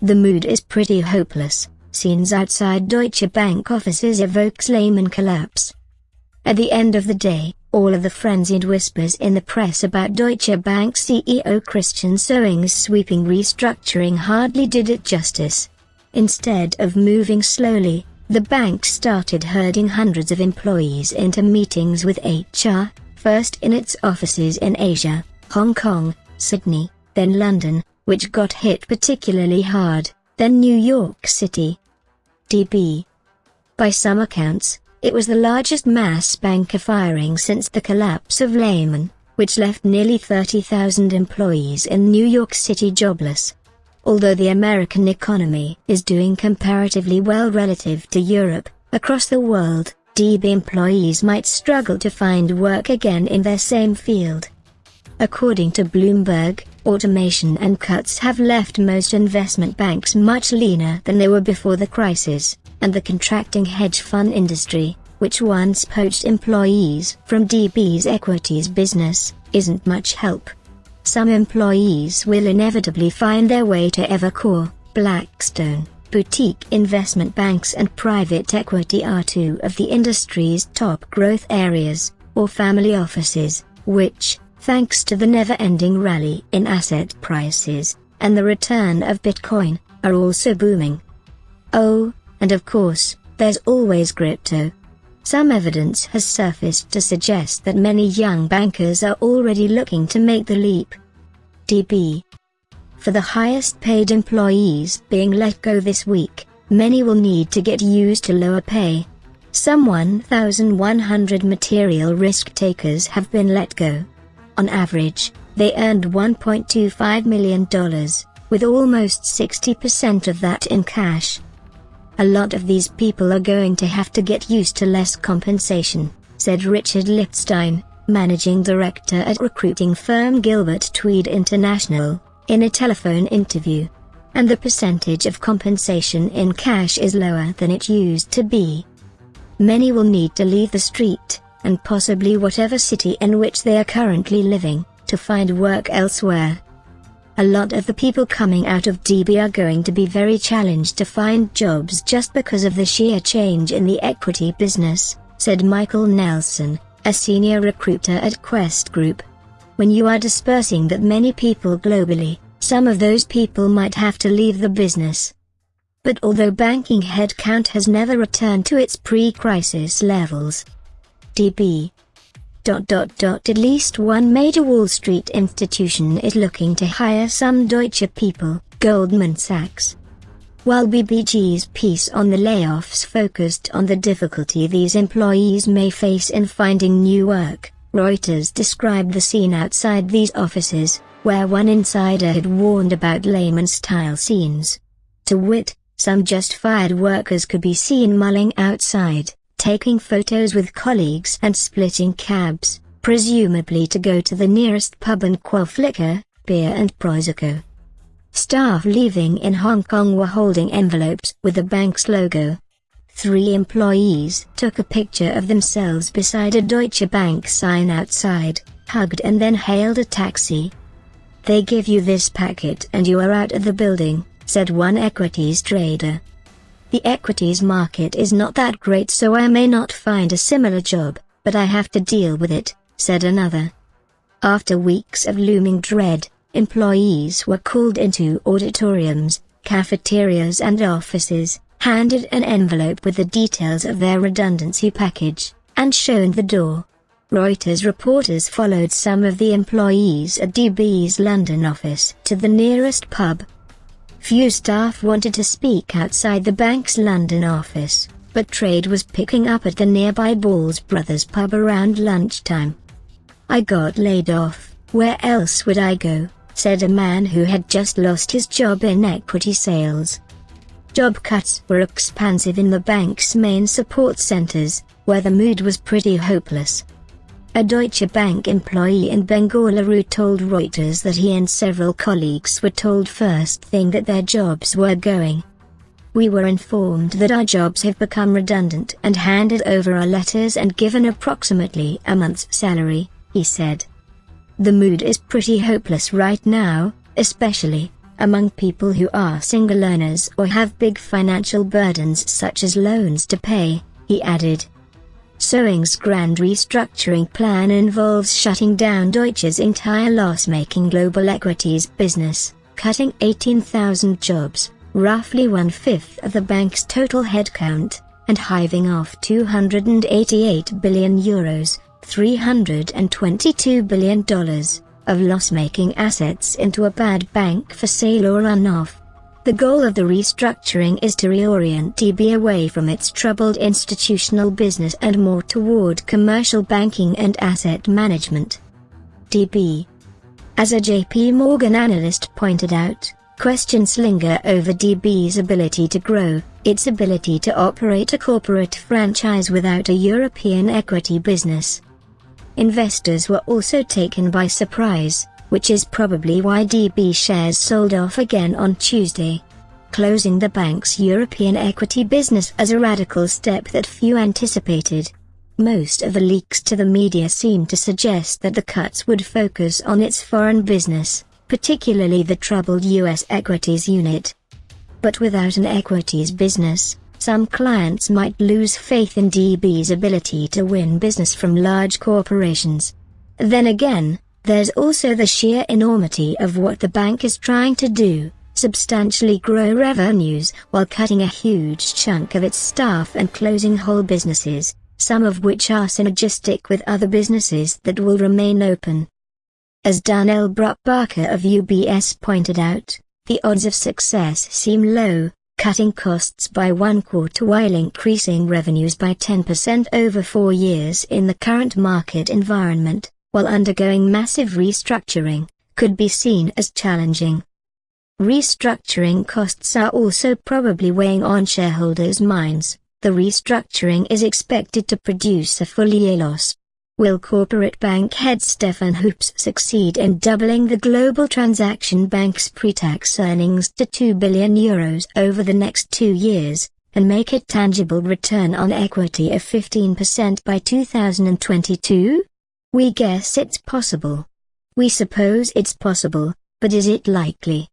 The mood is pretty hopeless. Scenes outside Deutsche Bank offices evokes Lehman collapse. At the end of the day, all of the frenzied whispers in the press about Deutsche Bank CEO Christian Sewing's sweeping restructuring hardly did it justice. Instead of moving slowly, the bank started herding hundreds of employees into meetings with HR, first in its offices in Asia, Hong Kong, Sydney, then London, which got hit particularly hard, then New York City. DB. By some accounts, it was the largest mass banker firing since the collapse of Lehman, which left nearly 30,000 employees in New York City jobless. Although the American economy is doing comparatively well relative to Europe, across the world, DB employees might struggle to find work again in their same field. According to Bloomberg, automation and cuts have left most investment banks much leaner than they were before the crisis, and the contracting hedge fund industry, which once poached employees from DB's equities business, isn't much help. Some employees will inevitably find their way to Evercore, Blackstone, boutique investment banks and private equity are two of the industry's top growth areas, or family offices, which, thanks to the never-ending rally in asset prices, and the return of Bitcoin, are also booming. Oh, and of course, there's always crypto. Some evidence has surfaced to suggest that many young bankers are already looking to make the leap. DB. For the highest paid employees being let go this week, many will need to get used to lower pay. Some 1,100 material risk takers have been let go. On average, they earned $1.25 million, with almost 60% of that in cash. A lot of these people are going to have to get used to less compensation, said Richard Lichtstein, managing director at recruiting firm Gilbert Tweed International, in a telephone interview. And the percentage of compensation in cash is lower than it used to be. Many will need to leave the street, and possibly whatever city in which they are currently living, to find work elsewhere. A lot of the people coming out of DB are going to be very challenged to find jobs just because of the sheer change in the equity business, said Michael Nelson, a senior recruiter at Quest Group. When you are dispersing that many people globally, some of those people might have to leave the business. But although banking headcount has never returned to its pre-crisis levels, Dot dot dot at least one major Wall Street institution is looking to hire some Deutsche people, Goldman Sachs. While BBG's piece on the layoffs focused on the difficulty these employees may face in finding new work, Reuters described the scene outside these offices, where one insider had warned about Lehman-style scenes. To wit, some just-fired workers could be seen mulling outside, taking photos with colleagues and splitting cabs, presumably to go to the nearest pub and quaff liquor, beer and Prosecco. Staff leaving in Hong Kong were holding envelopes with the bank's logo. Three employees took a picture of themselves beside a Deutsche Bank sign outside, hugged and then hailed a taxi. They give you this packet and you are out of the building, said one equities trader. The equities market is not that great so I may not find a similar job, but I have to deal with it, said another. After weeks of looming dread, employees were called into auditoriums, cafeterias and offices, handed an envelope with the details of their redundancy package, and shown the door. Reuters reporters followed some of the employees at DB's London office to the nearest pub, Few staff wanted to speak outside the bank's London office, but trade was picking up at the nearby Balls Brothers pub around lunchtime. I got laid off, where else would I go, said a man who had just lost his job in equity sales. Job cuts were expansive in the bank's main support centers, where the mood was pretty hopeless. A Deutsche Bank employee in Bengaluru told Reuters that he and several colleagues were told first thing that their jobs were going. We were informed that our jobs have become redundant and handed over our letters and given approximately a month's salary, he said. The mood is pretty hopeless right now, especially, among people who are single earners or have big financial burdens such as loans to pay, he added. Sewing's grand restructuring plan involves shutting down Deutsche's entire loss-making global equities business, cutting 18,000 jobs, roughly one-fifth of the bank's total headcount, and hiving off 288 billion euros, $322 billion, of loss-making assets into a bad bank for sale or run-off. The goal of the restructuring is to reorient DB away from its troubled institutional business and more toward commercial banking and asset management. DB. As a JP Morgan analyst pointed out, questions linger over DB's ability to grow, its ability to operate a corporate franchise without a European equity business. Investors were also taken by surprise which is probably why DB shares sold off again on Tuesday. Closing the bank's European equity business as a radical step that few anticipated. Most of the leaks to the media seem to suggest that the cuts would focus on its foreign business, particularly the troubled U.S. equities unit. But without an equities business, some clients might lose faith in DB's ability to win business from large corporations. Then again, there's also the sheer enormity of what the bank is trying to do, substantially grow revenues while cutting a huge chunk of its staff and closing whole businesses, some of which are synergistic with other businesses that will remain open. As Daniel Brupbacher of UBS pointed out, the odds of success seem low, cutting costs by one quarter while increasing revenues by 10% over four years in the current market environment while undergoing massive restructuring, could be seen as challenging. Restructuring costs are also probably weighing on shareholders' minds. The restructuring is expected to produce a full-year loss. Will corporate bank head Stefan Hoops succeed in doubling the global transaction bank's pre-tax earnings to 2 billion euros over the next two years, and make a tangible return on equity of 15% by 2022? We guess it's possible. We suppose it's possible, but is it likely?